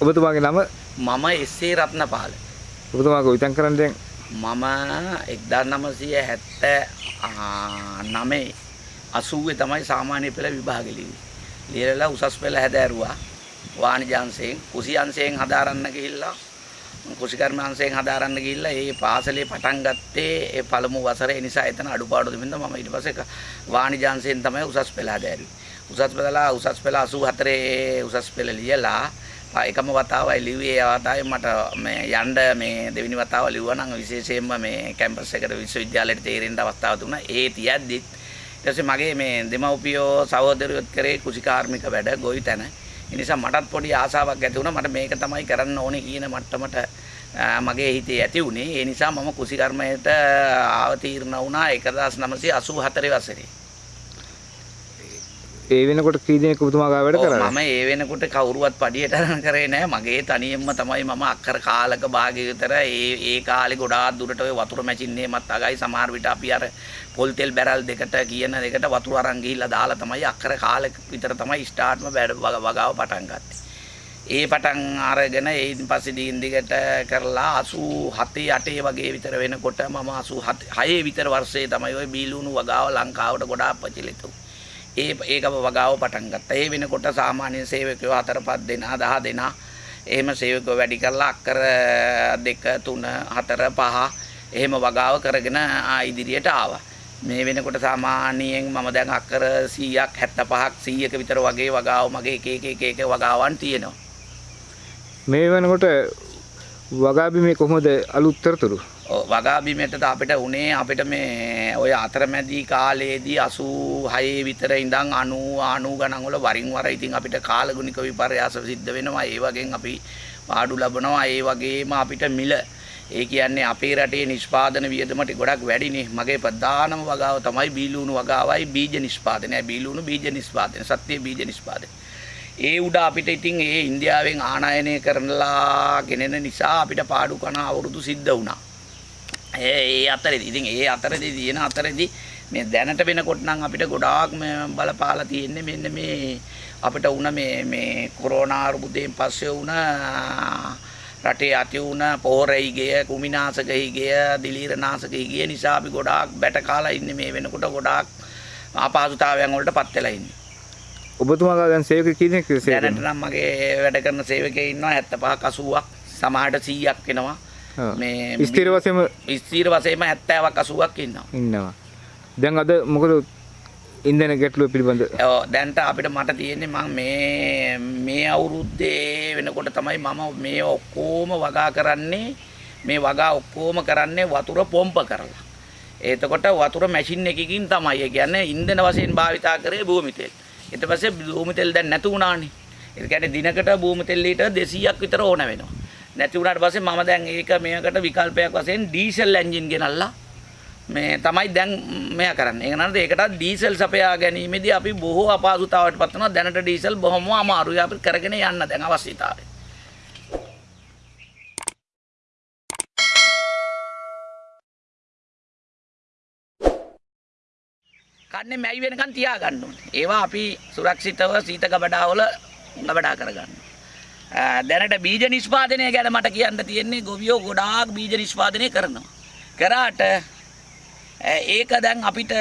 ඔබතුමාගේ නම මම එස්සේ රත්නපාල. ඔබතුමා කොයිතැන් කරන්න දැන් මම එක්දා නමසය හැත්ත නමේ අසුවේ තමයි සාමාන්‍ය පෙළ විභාගලිවි. ලියලලා උසස් පෙළ හැදෑරුවා වාණිජාන්සයෙන් කුසියන්සයෙන් හදාරන්න ගිහිල්ලා කුසිකර්මාන්සයෙන් හදාරන්න ගිහිල්ලා ඒ පාසලේ පටන් ගත්තේ ඒ පළමු වසරේ නිසා එතන අඩුපාඩු තිබෙනවා මම ඊට පස්සේ වාණිජාන්සයෙන් තමයි උසස් පෙළ හැදෑරුවේ. උසස් පෙළලා උසස් පෙළ 84 උසස් පෙළ ලියලා එකම වතාවයි ලිව්වේ ඒ වතාවේ මට මේ යන්න මේ දෙවෙනි වතාව ලිව්වා නම් විශේෂයෙන්ම මේ කැම්පස් එකට විශ්වවිද්‍යාලයට තේරෙන්න අවස්ථාව දුන්නා. ඒ තියද්දිත් ඊට පස්සේ මගේ මේ දෙමව්පියෝ සහෝදරයොත් කරේ කුසිකාර්මික වැඩ ගොවි තැන. ඒ නිසා මටත් පොඩි ආසාවක් ඇති වුණා මට මේක තමයි කරන්න ඕනේ කියන මට්ටමට මගේ හිතේ ඇති වුණේ. ඒ නිසා මම කුසිකර්මයට අවතීර්ණ වුණා 1984 වසරේ. ඒ වෙනකොට කී දෙනෙක් ඔබතුමා ගාව වැඩ කරා මම ඒ වෙනකොට කවුරුවත් පඩියට අරන් කරේ නෑ මගේ තනියෙන්ම තමයි මම අක්කර කාලක භාගය විතර ඒ ඒ කාලේ ගොඩාක් දුරට ඔය වතුර මැචින්නේමත් අගයි සමහර විට අපි අර පොල් තෙල් බැරල් දෙකට කියන දෙකට වතුර අරන් ගිහිල්ලා දාලා තමයි අක්කර කාලෙක විතර තමයි ස්ටාර්ට්ම වගාව පටන් ගත්තේ. ඒ පටන් අරගෙන ඊයින් පස්සේ දිගින් දිගට කරලා 87 8 වගේ විතර වෙනකොට මම 86 6 විතර වර්ෂයේ තමයි ওই බීලුණු වගාව ලංකාවට ගොඩාක් ප්‍රචලිත වුනේ. ඒ ඒකම වගාව පටන් ගත්තා. ඒ වෙනකොට සාමාන්‍ය සේවකයෝ 4 5 දෙනා 10 දෙනා එහෙම සේවකයෝ වැඩි කරලා අක්කර 2 3 4 5 එහෙම වගාව කරගෙන ඉදිරියට ආවා. මේ වෙනකොට සාමාන්‍යයෙන් මම දැන් අක්කර 100ක් 75ක් 100ක විතර වගේ වගාව මගේ එක එක එක එක වගාවන් තියෙනවා. මේ වෙනකොට වගාබිමේ කොහොමද අලුත් තොරතුරු? වගාබිමට අපිට උනේ අපිට මේ ඔය අතරමැදි කාලයේදී 86 විතර ඉඳන් 90 90 ගණන් වල වරින් වර ඉතින් අපිට කාලගුණික විපර්යාස සිද්ධ වෙනවා. ඒ වගේන් අපි පාඩු ලබනවා. ඒ වගේම අපිට මිල. ඒ කියන්නේ අපේ රටේ නිෂ්පාදන වියදමට ගොඩක් වැඩිනේ. මගේ ප්‍රධානම වගාව තමයි බීලුණු වගාවයි බීජ නිෂ්පාදනය. බීලුණු බීජ නිෂ්පාදනය. සත්‍ය බීජ නිෂ්පාදනය. ඒ උඩ අපිට ඉතින් ඒ ඉන්දියාවෙන් ආනයනය කරනලා ගෙනෙන නිසා අපිට පාඩු කන අවුරුදු සිද්ධ වුණා ඒ අතරෙදි ඉතින් ඒ අතරෙදි තියෙන අතරෙදි මේ දැනට වෙනකොට නම් අපිට ගොඩාක් බලපාලා තියෙන්නේ මෙන්න මේ අපිට වුණ මේ මේ කොරෝනා අර්බුදයෙන් පස්සේ වුණ රටේ ඇති වුණ පෝරයි ගිය කුමිනාශක ගිය දිලීරනාශක ගිය නිසා අපි ගොඩාක් බැට කාලා ඉන්නේ මේ වෙනකොට ගොඩාක් අපහසුතාවයන් වලට පත් වෙලා ඉන්නේ. ඔබතුමාලා දැන් සේවක කී දෙනෙක් සේවක දැනට නම් මගේ වැඩ කරන සේවකයෝ ඉන්නවා 75ක් 80ක් සමහරට 100ක් වෙනවා. මේ ස්ථිර වශයෙන්ම ස්ථිර වශයෙන්ම 70ක් 80ක් ඉන්නවා. ඉන්නවා. දැන් අද මොකද ඉන්ධන ගැටලුව පිළිබඳ ඔව් දැන්ට අපිට මට තියෙන්නේ මම මේ මේ අවුරුද්දේ වෙනකොට තමයි මම මේ ඔක්කොම වගා කරන්නේ මේ වගා ඔක්කොම කරන්නේ වතුර පොම්ප කරලා. එතකොට වතුර මැෂින් එකකින් තමයි. ඒ කියන්නේ ඉන්ධන වශයෙන් භාවිතා කරේ භූමි තෙල්. ඊට පස්සේ භූමි තෙල් දැන් නැතු වුණානේ. ඒ කියන්නේ දිනකට භූමි තෙල් ලීටර් 200ක් විතර ඕන වෙනවා. නැති වුණාට පස්සේ මම දැන් ඒක මේකට විකල්පයක් වශයෙන් ඩීසල් එන්ජින් ගෙනල්ලා මේ තමයි දැන් මෙයා කරන්නේ. ඒක නේද? ඒකට ඩීසල් සපයා ගැනීමේදී අපි බොහෝ අපහසුතාවයට පත් වෙනවා. දැනට ඩීසල් බොහොම අමාරුයි අපිට කරගෙන යන්න දැන් අවශ්‍යතාවය. කන්නේ මැයි වෙනකන් තියාගන්න ඕනේ. ඒවා අපි සුරක්ෂිතව සීත ගබඩාවල ගබඩා කරගන්න. දැනට බීජ නිෂ්පාදනය ගැන මට කියන්න තියෙන්නේ ගොවියෝ ගොඩාක් බීජ නිෂ්පාදනය කරනවා. කරාට ඒක දැන් අපිට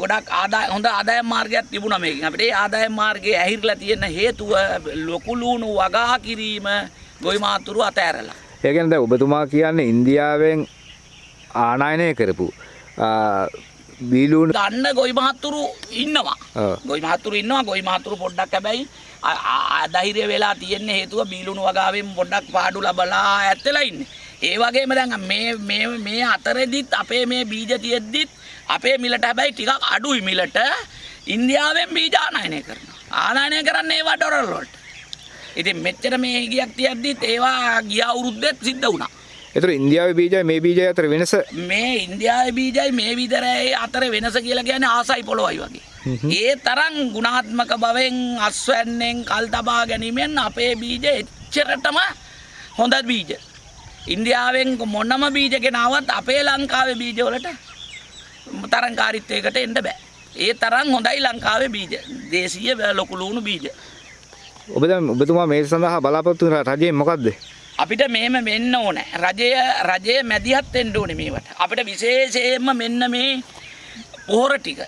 ගොඩක් ආදාය හොඳ ආදායම් මාර්ගයක් තිබුණා මේකෙන්. අපිට ඒ ආදායම් මාර්ගයේ ඇහිරලා තියෙන හේතුව ලොකු ලුණු වගා කිරීම ගොවි මාතුරු අතෑරලා. ඒ කියන්නේ දැන් ඔබතුමා කියන්නේ ඉන්දියාවෙන් ආනයනය කරපු බීලුණු ගන්න ගොවි මහත්තුරු ඉන්නවා. ගොවි මහත්තුරු ඉන්නවා. ගොවි මහත්තුරු පොඩ්ඩක් හැබැයි අධෛර්ය වෙලා තියෙන්නේ හේතුව බීලුණු වගාවෙන් පොඩ්ඩක් පාඩු ලබලා ඇත්තලා ඉන්නේ. ඒ වගේම දැන් මේ මේ මේ අතරෙදිත් අපේ මේ බීජ තියෙද්දිත් අපේ මිලට හැබැයි ටිකක් අඩුයි මිලට ඉන්දියාවෙන් බීජ ආනයනය කරනවා. ආනයනය කරන්නේ ඒවා ඩොලර් වලට. ඉතින් මෙච්චර මේ ගියක් තියද්දිත් ඒවා ගිය අවුරුද්දෙත් සිද්ධ වුණා. එතකොට ඉන්දියාවේ බීජයි මේ බීජයි අතර වෙනස මේ ඉන්දියාවේ බීජයි මේ විතරයි අතර වෙනස කියලා කියන්නේ ආසයි පොළොවයි වගේ. ඒ තරම් ගුණාත්මක බවෙන් අස්වැන්නෙන් කල් තබා ගැනීමෙන් අපේ බීජ එච්චරටම හොඳ බීජ. ඉන්දියාවෙන් මොනම බීජ ගෙනාවත් අපේ ලංකාවේ බීජ වලට තරංකාරීත්වයකට එන්න බෑ. ඒ තරම් හොඳයි ලංකාවේ බීජ. දේශීය ලොකු ලුණු බීජ. ඔබ දැන් ඔබතුමා මේ සඳහා බලාපොරොත්තු වෙන රජයෙන් මොකද්ද? අපිට මෙහෙම වෙන්න ඕනේ. රජය රජය මැදිහත් වෙන්න ඕනේ මේවට. අපිට විශේෂයෙන්ම මෙන්න මේ පොහොර ටික,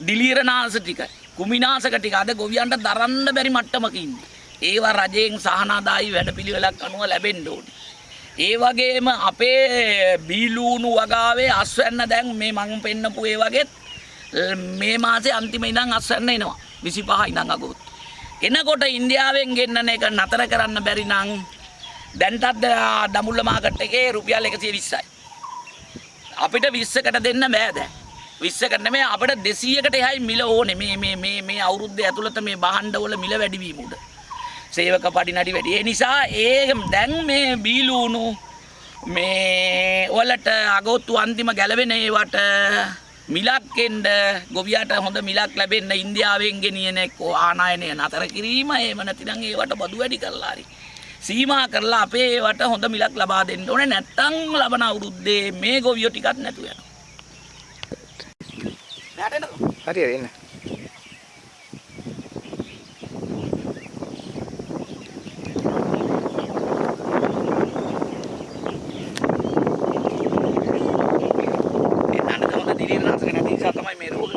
දිලීරනාශ ටික, කුමිනාශක ටික අද ගොවියන්ට දරන්න බැරි මට්ටමක ඉන්නේ. ඒවා රජයෙන් සහනාදායි වැඩපිළිවෙලක් අනුව ලැබෙන්න ඕනේ. ඒ වගේම අපේ බීලූණු වගාවේ අස්වැන්න දැන් මේ මං පෙන්නපු ඒ වගේත් ල්- මේ මාසේ අන්තිම ඉඳන් අස්වැන්න එනවා 25 ඉඳන් අගෝස්තු. එනකොට ඉන්දියාවෙන් ගෙන්නන එක නතර කරන්න බැරි නම් දැන්ටත් අ, දඹුල්ල මාකට් එකේ රුපියල් 120යි. අපිට 20කට දෙන්න බෑ දැන්. 20කට නෙමෙයි අපිට 200කට එහායි මිල ඕනේ මේ මේ මේ මේ අවුරුද්ද ඇතුළත මේ බහණ්ඩවල මිල වැඩි වීම උඩ. සේවක පඩිනඩි වැඩි. ඒ නිසා ඒ දැන් මේ බීලූණු මේ වලට අගෝස්තු අන්තිම ගැලවෙන ඒවට මිලක් එන්න ගොවියට හොඳ මිලක් ලැබෙන්න ඉන්දියාවෙන් ගෙනියන එක්කෝ ආනයනය නතර කිරීම එහෙම නැතිනම් ඒවට බදු වැඩි කරලා හරි සීමා කරලා අපේ ඒවට හොඳ මිලක් ලබා දෙන්න ඕනේ නැත්තම් ලබන අවුරුද්දේ මේ ගොවියෝ ටිකක් නැතු වෙනවා. නැටෙනකෝ. හරි හරි එන්න. එන්නට හොඳ දිලිරනාශක නැති නිසා තමයි මේ රෝග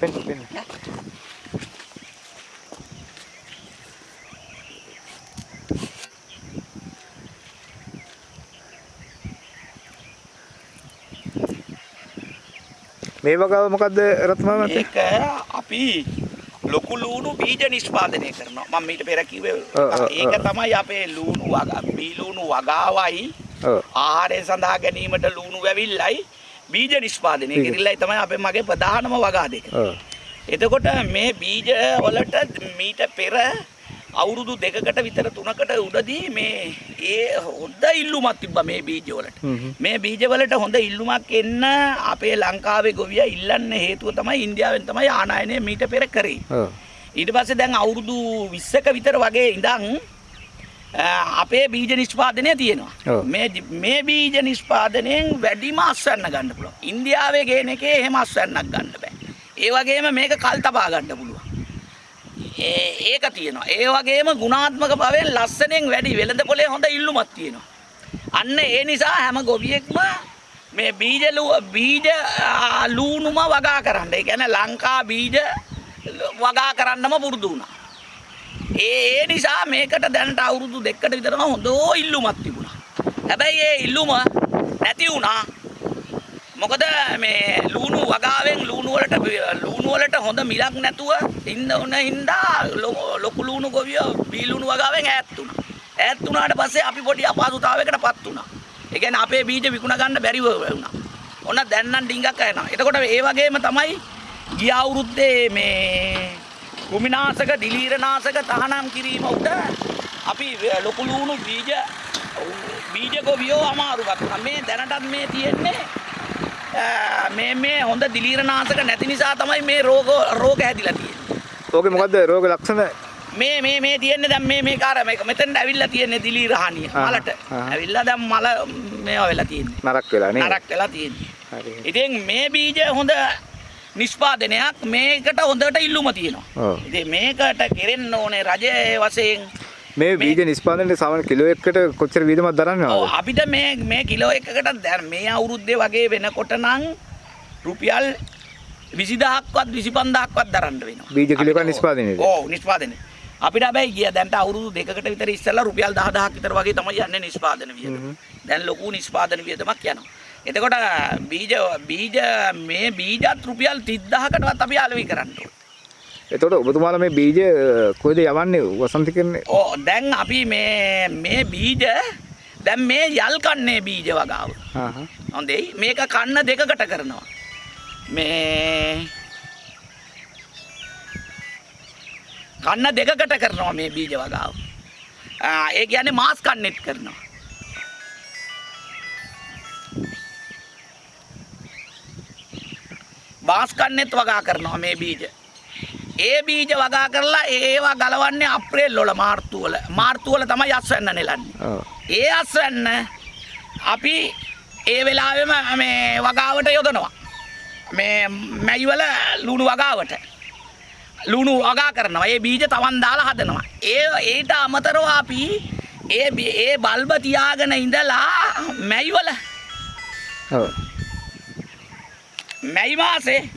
පෙන්න පෙන්න. මේ වගාව මොකද්ද රත්මා මත? ඒක අපි ලොකු ලූණු බීජ නිෂ්පාදනය කරනවා. මම මීට පෙර කිව්වේ ඒක. තමයි අපේ ලූණු වගා බී ලූණු වගාවයි. ආහාරය සඳහා ගැනීමට ලූණු වැවිල්ලයි බීජ නිෂ්පාදනය. කිරිල්ලයි තමයි අපේ මගේ ප්‍රධානම වගා දෙක. එතකොට මේ බීජ වලට මීට පෙර අවුරුදු දෙකකට විතර තුනකට උඩදී මේ ඒ හොඳ ඉල්ලුමක් තිබ්බා මේ බීජ වලට. හ්ම්. මේ බීජවලට හොඳ ඉල්ලුමක් එන්න අපේ ලංකාවේ ගොවියා ඉල්ලන්න හේතුව තමයි ඉන්දියාවෙන් තමයි ආනයනය මීට පෙර කරේ. ඊට පස්සේ දැන් අවුරුදු 20ක විතර වගේ ඉඳන් අපේ බීජ නිෂ්පාදනය තියෙනවා. මේ මේ බීජ නිෂ්පාදනයෙන් වැඩිම අස්වැන්න ගන්න පුළුවන්. ඉන්දියාවේ ගේන එකේ එහෙම අස්වැන්නක් ගන්න බෑ. ඒ වගේම මේක කල් තබා ගන්න පුළුවන්. ඒ ඒක තියෙනවා. ඒ වගේම ගුණාත්මක භාවයෙන් ලස්සනෙන් වැඩි වෙළඳ පොලේ හොඳ ඉල්ලුමක් තියෙනවා. අන්න ඒ නිසා හැම ගොවියෙක්ම මේ බීජ ලු- බීජ ආ, ලූණුම වගා කරන්න. ඒ කියන්නේ ලංකා බීජ ල- වගා කරන්නම පුරුදු වුණා. ඒ ඒ නිසා මේකට දැනට අවුරුදු දෙකකට විතරම හොඳ ඉල්ලුමක් තිබුණා. හැබැයි ඒ ඉල්ලුම නැති වුණා. මොකද මේ ලූණු වගාවෙන් ලූණු වලට ලූණු වලට හොඳ මිලක් නැතුව ඉන්න උන හින්දා ලො- ලොකු ලූණු ගොවියෝ බී ලූණු වගාවෙන් ඈත් වුණා. ඈත් වුණාට පස්සේ අපි පොඩි අපහසුතාවයකටපත් වුණා. ඒ කියන්නේ අපේ බීජ විකුණ ගන්න බැරිව වුණා. ඔන්න දැන් නම් ඩිංගක් යනවා. එතකොට ඒ වගේම තමයි ගිය අවුරුද්දේ මේ කුමිනාශක දිලීරනාශක තහනම් කිරීම උඩ අපි වే- ලොකු ලූණු බීජ බීජ ගොවියෝ අමාරුවක් වුණා. මේ දැනටත් මේ තියෙන්නේ ඈ, මේ මේ හොඳ දිලීරනාශක නැති නිසා තමයි මේ රෝග රෝග හැදිලා තියෙන්නේ. ඕකේ මොකද්ද රෝග ලක්ෂණ? මේ මේ මේ තියෙන්නේ දැන් මේ මේ කාර මේක මෙතෙන්ට ඇවිල්ලා තියෙන්නේ දිලීර හානිය ආහා, මලට. ඇවිල්ලා දැන් මල මේවා වෙලා තියෙන්නේ. නරක් වෙලා නේද? නරක් වෙලා තියෙන්නේ. හරි. ඉතින් මේ බීජ හොඳ නිෂ්පාදනයක් මේකට හොඳට ඉල්ලුම තියෙනවා. ඔව්. ඉතින් මේකට කෙරෙන්න ඕනේ රජයේ වශයෙන් මේ බීජ නිෂ්පාදනයේ සාමාන්‍ය කිලෝ එකකට කොච්චර වියදමක් දරන්නවද? අපිට මේ මේ කිලෝ එකකට දැන් මේ අවුරුද්දේ වගේ වෙනකොට නම් රුපියල් 20000ක්වත් 25000ක්වත් දරන්න වෙනවා. බීජ කිලෝ එකක් නිෂ්පාදනයේද? ඔව් නිෂ්පාදනය. අපිට හැබැයි ගිය දැන්ට අවුරුදු දෙකකට විතර ඉස්සෙල්ලා රුපියල් 10000ක් විතර වගේ තමයි යන්නේ නිෂ්පාදන වියදම. දැන් ලොකු නිෂ්පාදන වියදමක් යනවා. එතකොට බීජ බීජ මේ බීජත් රුපියල් 30000කටවත් අපි අලෙවි කරන්න ඕනේ. එතකොට ඔබතුමාලා මේ බීජ කොයිද යවන්නේ වසන්ත කියන්නේ? ඕ දැන් අපි මේ මේ බීජ දැන් මේ යල් කන්නේ බීජ වගාව. හා. හොඳයි මේක කන්න දෙකකට කරනවා. මේ කන්න දෙකකට කරනවා මේ බීජ වගාව. ඒ කියන්නේ මාස් කන්නෙත් කරනවා. බාස් කන්නෙත් වගා කරනවා මේ බීජ. ඒ බීජ වගා කරලා ඒවා ගලවන්නේ අප්‍රේල් වල මාර්තු වල. මාර්තු වල තමයි අස්වැන්න නෙලන්නේ. ඒ අස්වැන්න අපි ඒ වෙලාවෙම මේ වගාවට යොදනවා. මේ මැයිවල ලුණු වගාවට. ලුණු වගා කරනවා. ඒ බීජ තවන් දාලා හදනවා. ඒ ඊට අමතරව අපි ඒ ඒ බල්බ තියාගෙන ඉඳලා මැයිවල ඔව් මැයි මාසේ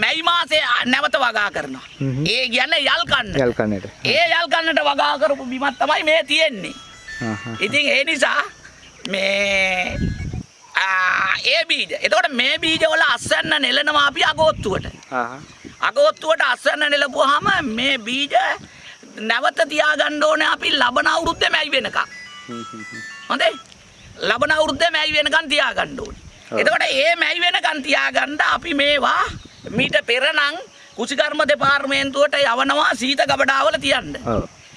මැයි මාසේ නැවත වගා කරනවා. ඒ කියන්නේ යල් කන්න. යල් කන්නට ඒ යල් කන්නට වගා කරපු බිමක් තමයි මේ තියෙන්නේ. ඉතින් ඒ නිසා මේ ඒ බීජ. එතකොට මේ බීජ වල අස්වැන්න නෙලනවා අපි අගෝත්තුවට. අගෝත්තුවට අස්වැන්න නෙලපුවාම මේ බීජ නැවත තියාගන්න ඕනේ අපි ලබන අවුරුද්දේ මැයි වෙනකම්. හොඳේ ලබන අවුරුද්දේ මැයි වෙනකන් තියාගන්න ඕනේ. එතකොට ඒ මැයි වෙනකන් තියාගන්න අපි මේවා මීට පෙරනම් කුසිකර්ම දෙපාර්තමේන්තුවට යවනවා සීත ගබඩාවල තියන්න.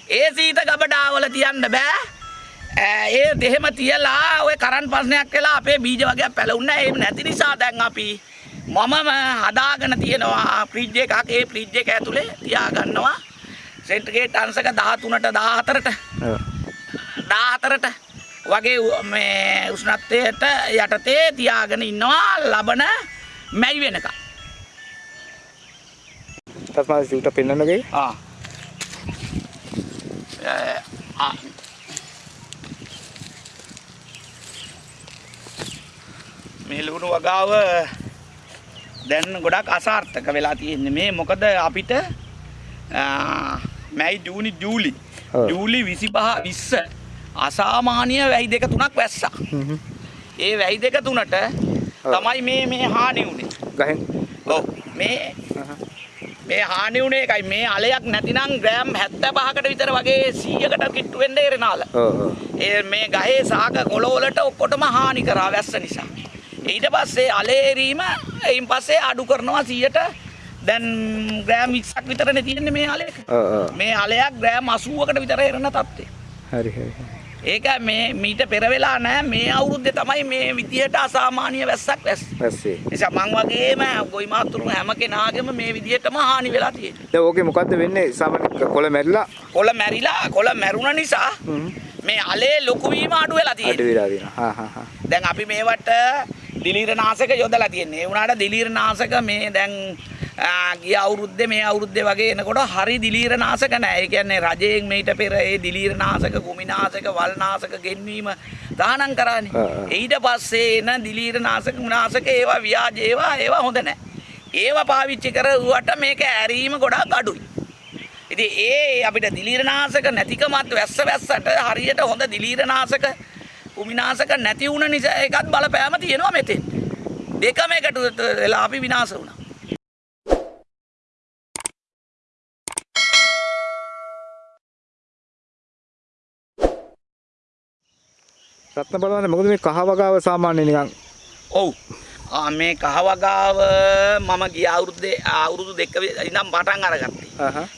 ඒ සීත ගබඩාවල තියන්න බෑ. ඒ දෙහෙම තියලා ඔය කරන් ප්‍රශ්නයක් වෙලා අපේ බීජ වර්ගයක් පැලුන්නේ නැහැ. ඒ නැති නිසා දැන් අපි මමම හදාගෙන තියෙනවා ෆ්‍රිජ් එකක්. ඒ ෆ්‍රිජ් එක ඇතුලේ තියාගන්නවා. සෙන්ටිග්‍රේඩ් අංශක 13ට 14ට ඔව් 14ට වගේ මේ උෂ්ණත්වයට යටතේ තියාගෙන ඉන්නවා ලබන මැයි වෙනකම්. තස්මාත් සිවුට පෙන්වන්නගේ ආ. මේ ලුණු වගාව දැන් ගොඩක් අසාර්ථක වෙලා තියෙන්නේ මේ මොකද අපිට මැයි ජූනි ජූලි. ජූලි 25 20 අසාමාන්‍ය වැයි දෙක තුනක් වැස්සා. ඒ වැයි දෙක තුනට තමයි මේ මේ හානි වුනේ. ගහෙන් ඔව් මේ. මේ හානි වුණේ එකයි මේ අලයක් නැතිනම් ග්‍රෑම් 75කට විතර වගේ 100කට කිට්ටු වෙන්න එරනාල. ඒ මේ ගහේ සාක කොළවලට ඔක්කොටම හානි කරා වැස්ස නිසා. ඊට පස්සේ අලේ එරීම එයින් පස්සේ අඩු කරනවා 100ට දැන් ග්‍රෑම් 20ක් විතරනේ තියෙන්නේ මේ ඔව් මේ අලයක් ග්‍රෑම් 80කට විතර එරන තත්ත්වය. හරි හරි හරි. ඒක මේ මීට පෙර වෙලා නැහැ මේ අවුරුද්දේ තමයි මේ විදියට අසාමාන්‍ය වැස්සක් වැස්ස. නිසා මං වගේම ගොයි මාතුරු හැම කෙනාගේම මේ විදියටම හානි වෙලා තියෙනවා. දැන් ඕකේ මොකද්ද වෙන්නේ සාමාන්‍ය කොළ මැරිලා කොළ මැරිලා කොළ මැරුණ නිසා මේ අලේ ලොකු වීම අඩු වෙලා අඩු තියෙනවා. වෙලා තියෙනවා දැන් අපි මේවට දිලීරනාශක යොදලා තියෙන්නේ. ඒ වුණාට දිලීරනාශක මේ දැන් ගිය අවුරුද්දේ මේ අවුරුද්දේ වගේ එනකොට හරි දිලීරනාශක නැහැ. ඒ කියන්නේ රජයෙන් මේට පෙර ඒ දිලීරනාශක, කුමිනාශක, වල්නාශක ගෙන්වීම දානම් කරානේ. ඊට පස්සේ එන දිලීරනාශක, කුමිනාශක ඒවා ව්‍යාජ ඒවා ඒවා හොඳ නැහැ. ඒවා පාවිච්චි කරුවට මේක ඇරීම ගොඩක් අඩුයි. ඉතින් ඒ අපිට දිලීරනාශක නැතිකමත් වැස්ස වැස්සට හරියට හොඳ දිලීරනාශක කුමිනාශක නැති වුණ නිසා ඒකත් බලපෑම තියෙනවා මෙතෙන්. දෙකම එකට වෙලා අපි විනාශ වුණා. රත්න බලවන්න මොකද මේ කහ වගාව සාමාන්‍ය නිකන් ඔව්. ආ මේ කහවගාව මම ගිය අවුරුද්දේ අවුරුදු දෙක ඉඳන් පටන් අරගත්තේ.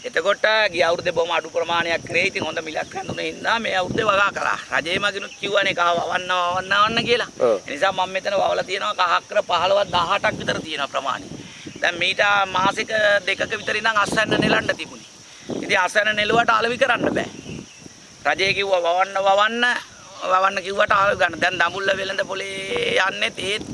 එතකොට ගිය අවුරුද්දේ බොහොම අඩු ප්‍රමාණයක් කරේ. ඉතින් හොඳ මිලක් හඳුනේ හින්දා මේ අවුරුද්දේ වගා කළා. රජේ මගිනුත් කිව්වනේ කහ වවන්න වවන්න වන්න කියලා. ඒ නිසා මම මෙතන වවලා තියෙනවා කහක්කර 15 18ක් විතර තියෙනවා ප්‍රමාණය. දැන් මීට මාසික දෙකක විතර ඉඳන් අස්වැන්න නෙලන්න තිබුණේ. ඉතින් අස්වැන්න නෙලුවට අලවි කරන්න බෑ. රජේ කිව්වා වවන්න වවන්න වවන්න කිව්වට ආව ගන්න. දැන් දඹුල්ල වෙළඳ පොලේ යන්නේ ඒත්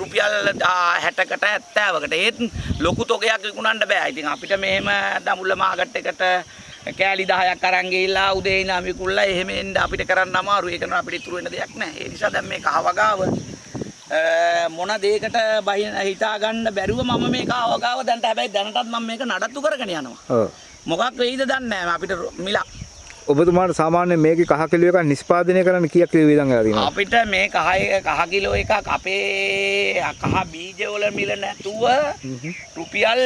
රුපියල් 60කට 70කට. ඒත් ලොකු තොගයක් විකුණන්න බෑ. ඉතින් අපිට මෙහෙම දඹුල්ල මාකට් එකට කෑලි 10ක් අරන් ගිහිල්ලා උදේ ඉඳන් විකුණලා එහෙම එන්න අපිට කරන්න අමාරුයි. ඒක නෝ අපිට ඉතුරු වෙන දෙයක් නෑ. ඒ නිසා දැන් මේ කහවගාව මොන දෙයකට බහින හිතා ගන්න බැරුව මම මේ කහවගාව දැන්ට හැබැයි දැනටත් මම මේක නඩත්තු කරගෙන යනවා. ඔව් මොකක් වෙයිද දන්නේ නෑ අපිට මිලක්. ඔබතුමාට සාමාන්‍ය මේකේ කහ කිලෝ එකක් නිෂ්පාදනය කරන්න කීයක් කිලෝ වියදම් වෙලා තියෙනවද අපිට මේ කහ කහ කිලෝ එකක් අපේ කහ බීජ වල මිල නැතුව. රුපියල්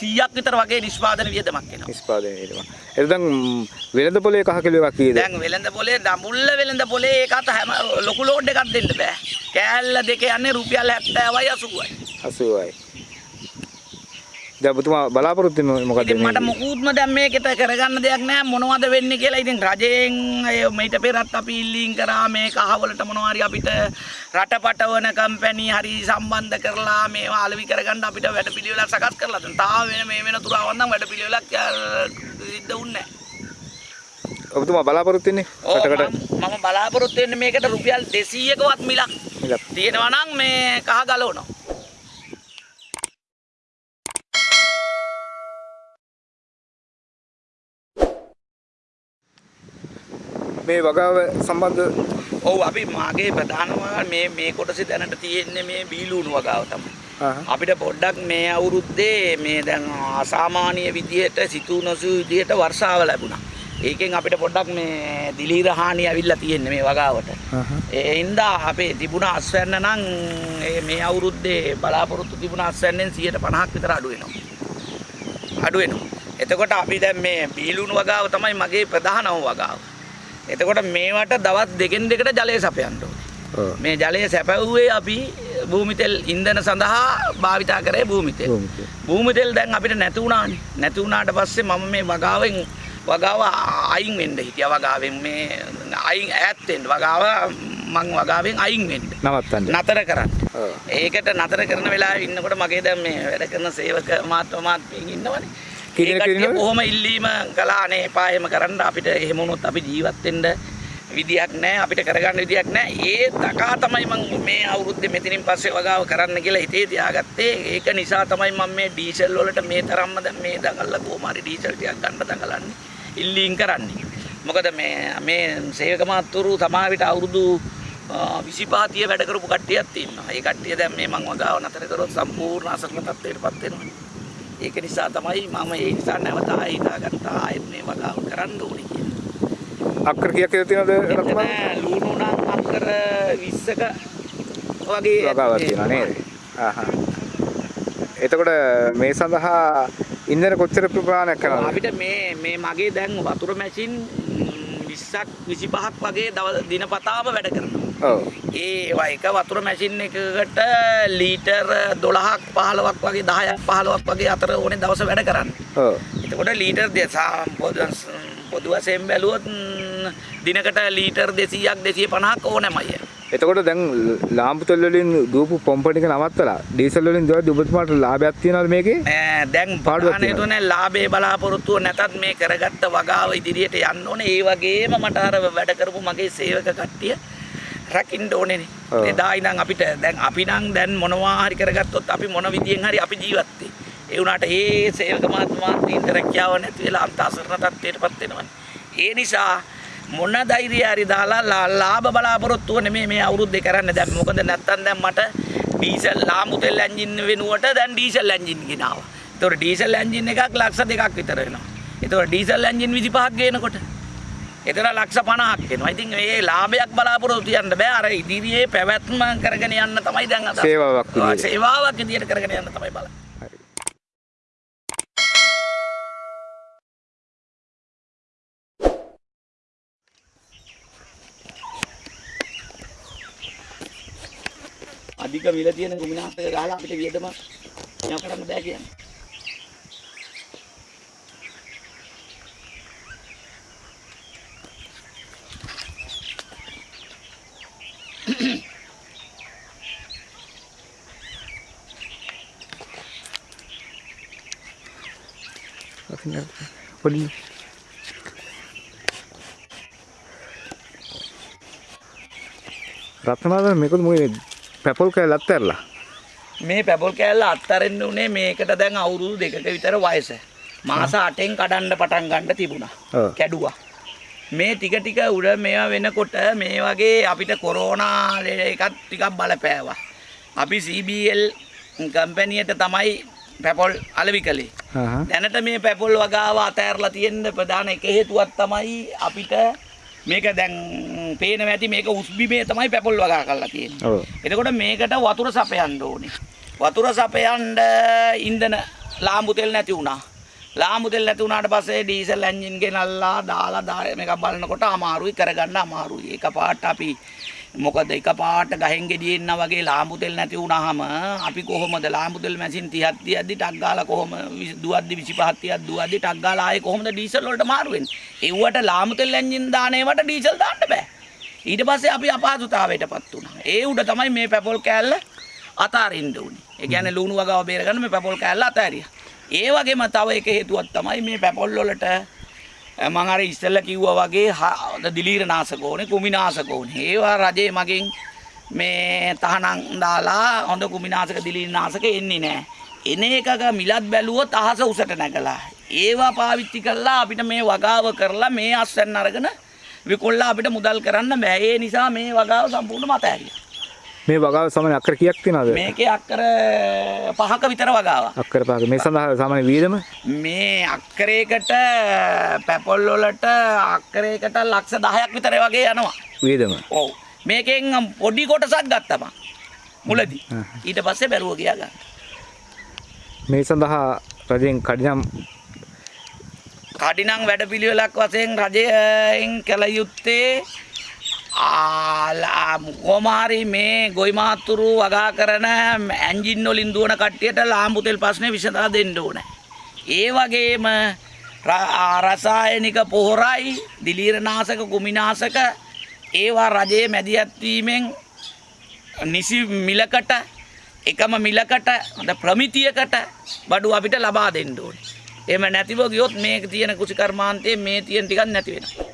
100ක් විතර වගේ නිෂ්පාදන වියදමක් එනවා. නිෂ්පාදනය වෙනවා එතන වෙළඳ පොලේ කහ කිලෝ එකක් කීයද දැන් වෙළඳ පොලේ දඹුල්ල වෙළඳ පොලේ ඒකත් හැම ලොකු ලෝඩ් එකක් දෙන්න බෑ. කෑල්ල දෙක යන්නේ රුපියල් 70යි 80යි. 80යි දැන් ඔබතුමා බලාපොරොත්තු මොකද්ද ඉතින් මට මොකුත්ම දැන් මේකට කරගන්න දෙයක් නෑ මොනවද වෙන්නේ කියලා. ඉතින් රජයෙන් මීට පෙරත් අපි ඉල්ලීම් කරා මේ කහවලට මොනවා හරි අපිට රටපටවන කම්පැනි හරි සම්බන්ධ කරලා මේවා අලෙවි කරගන්න අපිට වැඩපිළිවෙලක් සකස් කරලා දෙන්න. තාම වෙන මේ වෙන තුරාවන් නම් වැඩපිළිවෙලක් සිද්ධ වුන්නේ නෑ. ඔබතුමා බලාපොරොත්තු වෙන්නේ රටකට මම බලාපොරොත්තු වෙන්නේ මේකට රුපියල් 200කවත් මිලක් මිලක් තියෙනවා නම් මේ කහ ගලවනවා. මේ වගාව සම්බන්ධ ඔව් අපි මාගේ ප්‍රධානම මේ මේ කොටසේ දැනට තියෙන්නේ මේ බීලුණු වගාව තමයි. අපිට පොඩ්ඩක් මේ අවුරුද්දේ මේ දැන් අසාමාන්‍ය විදිහට සිතූ නොසු විදිහට වර්ෂාව ලැබුණා. ඒකෙන් අපිට පොඩ්ඩක් මේ දිලීර හානිය ඇවිල්ලා තියෙන්නේ මේ වගාවට. ඒ හින්දා අපේ තිබුණ අස්වැන්න නම් මේ අවුරුද්දේ බලාපොරොත්තු තිබුණ අස්වැන්නෙන් 150ක් විතර අඩු වෙනවා. අඩු වෙනවා. එතකොට අපි දැන් මේ බීලුණු වගාව තමයි මගේ ප්‍රධානම වගාව. එතකොට මේවට දවස් දෙකෙන් දෙකට ජලය සපයන්න. මේ ජලය සැපවුවේ අපි භූමිතෙල් ඉන්ධන සඳහා භාවිතා කරේ භූමිතෙල්. භූමිතෙල්. දැන් අපිට නැති වුණානේ. නැති වුණාට පස්සේ මම මේ වගාවෙන් වගාව අයින් වෙන්න හිටියා වගාවෙන් මේ අයින් ඈත් වෙන්න වගාව මං වගාවෙන් අයින් වෙන්න. නවත්තන්න. නතර කරන්න. ඒකට නතර කරන වෙලාවේ ඉන්නකොට මගේ දැන් මේ වැඩ කරන සේවක මාත්ම මාත්මියන් ඉන්නවනේ. කී දෙනෙක් ඒ කට්ටිය ඉන්නවද? කොහොම ඉල්ලීම කළා අනේ එපා එහෙම කරන්න අපිට එහෙම වුණොත් අපි ජීවත් වෙන්න විදියක් නැහැ අපිට කරගන්න විදියක් නැහැ. ඒ තකා තමයි මම මේ අවුරුද්දේ මෙතනින් පස්සේ වගාව කරන්න කියලා හිතේ තියාගත්තේ. ඒක නිසා තමයි මම මේ ඩීසල් වලට මේ තරම්ම දැන් මේ දඟල්ලා කොහොම හරි ඩීසල් ටිකක් ගන්න දඟලන්නේ. ඉල්ලීම් කරන්නේ. මොකද මේ මේ සේවක මාත්තුරු සමාවිත අවුරුදු 25 30 වැඩ කරපු කට්ටියක් තියෙනවා. ඒ කට්ටිය දැන් මේ මං වගාව නතර කරොත් සම්පූර්ණ අසරණ තත්ත්වයටපත් වෙනවා. ඒක නිසා තමයි මම ඒ නිසා නැවත ආයෙ හිතාගත්තා ආයෙත් මේ වගාව කරන්න ඕනේ කියලා. අක්කර කීයක් විතර තියෙනවද රත්මන්? ලුණු නම් අක්කර 20ක වගේ වගාවක් තියෙනවා නේද? ආහා. එතකොට මේ සඳහා ඉන්ධන කොච්චර ප්‍රමාණයක් කරනවද? අපිට මේ මේ මගේ දැන් වතුර මැෂින් 20ක් 25ක් වගේ දවස් දිනපතාම වැඩ කරනවා. ඒ ඒවා එක වතුර මැෂින් එකකට ලීටර් 12ක් 15ක් වගේ 10ක් 15ක් වගේ අතර ඕනේ දවස වැඩ කරන්න. එතකොට ලීටර් දෙසා පොදු පොදු වශයෙන් බැලුවොත් දිනකට ලීටර් 200ක් 250ක් ඕනෑමයි. එතකොට දැන් ලාම්පු තෙල් වලින් දුවපු පොම්ප ටික නවත්තලා ඩීසල් වලින් දුවද්දි ඔබතුමාට ලාභයක් තියනවද මේකේ? දැන් පාඩුවක් තියෙනවා. හේතුව ලාභේ බලාපොරොත්තුව නැතත් මේ කරගත්ත වගාව ඉදිරියට යන්න ඕනේ. ඒ වගේම මට අර වැඩ කරපු මගේ සේවක කට්ටිය රකින්න ඕනේනේ. එදා ඉඳන් අපිට දැන් අපි නම් දැන් මොනවා හරි කරගත්තොත් අපි මොන විදියෙන් හරි අපි ජීවත් වෙයි. ඒ වුණාට ඒ සේවක මාත්මාන්තීන්ට රැකියාව නැති වෙලා අන්තසරණ තත්ත්වයටපත් වෙනවනේ. ඒ නිසා මොන ධෛර්යය හරි දාලා ලාභ බලාපොරොත්තුව නෙමෙයි මේ අවුරුද්දේ කරන්න දැන් මොකද නැත්තම් දැන් මට ඩීසල් ලාමු තෙල් එන්ජින් වෙනුවට දැන් ඩීසල් එන්ජින් ගෙනාවා. ඒතකොට ඩීසල් එන්ජින් එකක් ලක්ෂ දෙකක් විතර වෙනවා. ඒතකොට ඩීසල් එන්ජින් 25ක් ගේනකොට එතන ලක්ෂ 50ක් වෙනවා. ඉතින් මේ ලාභයක් බලාපොරොත්තු යන්න බෑ. අර ඉදිරියේ පැවැත්ම කරගෙන යන්න තමයි දැන් අදහස්. සේවාවක් විදියට. සේවාවක් විදියට කරගෙන යන්න තමයි බලන්නේ. හරි. අධික මිල තියෙන කුමිනාස්තක ගහලා අපිට වියදම මෙයා කරන්න බෑ කියන්නේ. පොඩි රත්නාද මේකද මොකද පැපල් කෑල්ල අත්හැරලා මේ පැපොල් කෑල්ල අත්තරින්න උනේ මේකට දැන් අවුරුදු දෙකක විතර වයස. මාස 8න් කඩන්න පටන් ගන්න තිබුණා. කැඩුවා. මේ ටික ටික උඩ මේවා වෙනකොට මේ වගේ අපිට කොරෝනා එකත් ටිකක් බලපෑවා. අපි CBL කම්පැනියට තමයි පැපොල් අලවි කළේ. දැනට මේ පැපොල් වගාව අතෑරලා තියෙන ප්‍රධාන එක හේතුවක් තමයි අපිට මේක දැන් පේනවා ඇති මේක උස්බිමේ තමයි පැපොල් වගා කරලා තියෙන්නේ. ඔව් එතකොට මේකට වතුර සපයන්න ඕනේ. වතුර සපයන්න ඉන්ධන ලාම්බු තෙල් නැති වුණා. ලාම්බු තෙල් නැති වුණාට පස්සේ ඩීසල් එන්ජින් ගෙනල්ලා දාලා මේක බලනකොට අමාරුයි කරගන්න අමාරුයි. එකපාරට අපි මොකද එකපාරට ගහෙන් ගෙඩියෙන්න වගේ ලාම්බු තෙල් නැති වුණාම අපි කොහොමද ලාම්බු තෙල් මැෂින් 30ක් තියද්දි ටක් ගාලා කොහොම විසි- දුවද්දි 25ක් 30ක් දුවද්දි ටක් ගාලා ආයේ කොහොමද ඩීසල් වලට මාරු වෙන්නේ? ඒවට ලාම්බු තෙල් එන්ජින් දාන ඒවට ඩීසල් දාන්න බෑ. ඊට පස්සේ අපි අපහසුතාවයටපත් වුණා. ඒ උඩ තමයි මේ පැපොල් කෑල්ල අතාරින්න උනේ. ඒ කියන්නේ ලුණු වගාව බේරගන්න මේ පැපොල් කෑල්ල අතාරියා. ඒ වගේම තව එක හේතුවක් තමයි මේ පැපොල් වලට අ, මං අර ඉස්සෙල්ලා කිව්වා වගේ හ- දිලීර නාශක ඕනේ, කුමි නාශක ඕනේ. ඒවා රජේ මගෙන් මේ තහනම් දාලා හොඳ කුමි නාශක දිලීර නාශක එන්නේ නැහැ. එන එකක මිලත් බැලුවොත් අහස උසට නැගලා. ඒවා පාවිච්චි කරලා අපිට මේ වගාව කරලා මේ අස්වැන්න අරගෙන විකුණලා අපිට මුදල් කරන්න බෑ. ඒ නිසා මේ වගාව සම්පූර්ණයෙන්ම අතහැරියා. මේ වගාව සාමාන්‍ය අක්කර කීයක් තියනවද? මේකේ අක්කර පහක විතර වගාවක්. අක්කර පහක. මේ සඳහා සාමාන්‍ය වියදම මේ අක්කරයකට පැපොල් වලට අක්කරයකට ලක්ෂ 10ක් විතර වගේ යනවා. වියදම. ඔව්. මේකෙන් පොඩි කොටසක් ගත්තම මුලදී. ඊට පස්සේ බැරුව ගියා ගන්න. මේ සඳහා රජෙන් කඩිනම් කඩිනම් වැඩපිළිවෙලක් වශයෙන් රජයෙන් කළ යුත්තේ කොමාරි මේ ගොයි මාතුරු වගා කරන ඇන්ජින් වලින් දුවන කට්ටියට ලාම්බු තෙල් ප්‍රශ්නේ විසඳා දෙන්න ඕනේ. ඒ වගේම ර- ආ, රසායනික පොහොරයි, දිලීරනාශක, කුමිනාශක ඒවා රජයේ මැදිහත් වීමෙන් නිසි මිලකට එකම මිලකට හොඳ ප්‍රමිතියකට බඩු අපිට ලබා දෙන්න ඕනේ. එහෙම නැතිව ගියොත් මේ තියෙන කුසිකර්මාන්තයේ මේ තියෙන ටිකක් නැති වෙනවා.